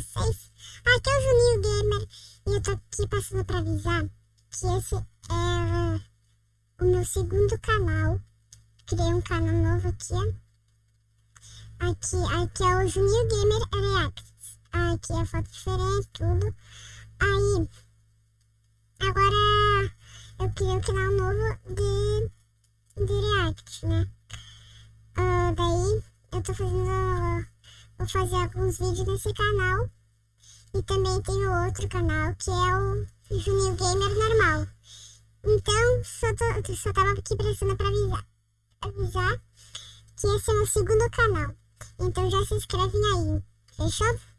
vocês? Aqui é o Juninho Gamer e eu tô aqui passando pra avisar que esse é o meu segundo canal. Criei um canal novo aqui, Aqui, aqui é o Juninho Gamer Reacts. Aqui é foto diferente, tudo. Aí, agora eu criei um canal novo de, de React, né? Uh, daí, eu tô fazendo fazer alguns vídeos nesse canal. E também tem o outro canal, que é o Juninho Gamer Normal. Então, só, tô, só tava aqui prestando pra avisar, avisar que esse é o meu segundo canal. Então já se inscrevem aí, fechou?